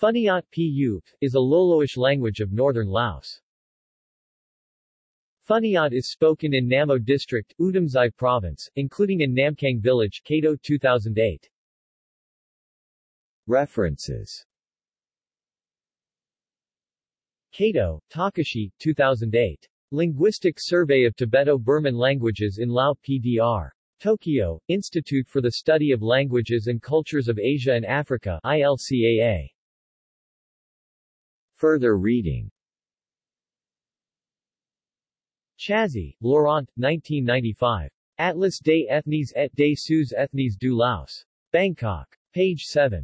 Phuniat Pu is a Loloish language of northern Laos. Phuniat is spoken in Namo District, Oudomxay Province, including in Namkhang Village, Kato 2008. References Kato, Takashi, 2008. Linguistic Survey of Tibeto-Burman Languages in Lao PDR. Tokyo, Institute for the Study of Languages and Cultures of Asia and Africa ILCAA. Further reading Chazée, Laurent, 1995. Atlas des ethnies et des sous ethnies du Laos. Bangkok. Page 7.